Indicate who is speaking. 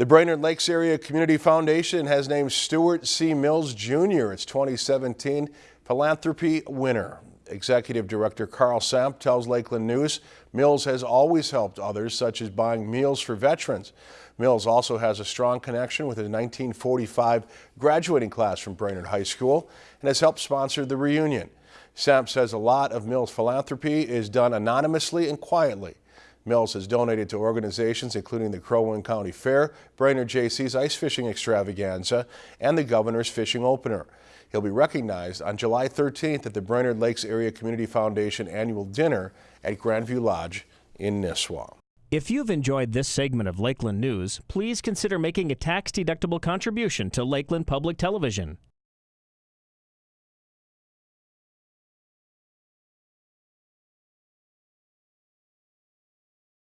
Speaker 1: The Brainerd Lakes Area Community Foundation has named Stuart C. Mills Jr. its 2017 Philanthropy winner. Executive Director Carl Samp tells Lakeland News Mills has always helped others, such as buying meals for veterans. Mills also has a strong connection with the 1945 graduating class from Brainerd High School and has helped sponsor the reunion. Samp says a lot of Mills' philanthropy is done anonymously and quietly. Mills has donated to organizations including the Crow Wing County Fair, Brainerd Jaycees Ice Fishing Extravaganza, and the Governor's Fishing Opener. He'll be recognized on July 13th at the Brainerd Lakes Area Community Foundation annual dinner at Grandview Lodge in Nisswa.
Speaker 2: If you've enjoyed this segment of Lakeland News, please consider making a tax-deductible contribution to Lakeland Public Television.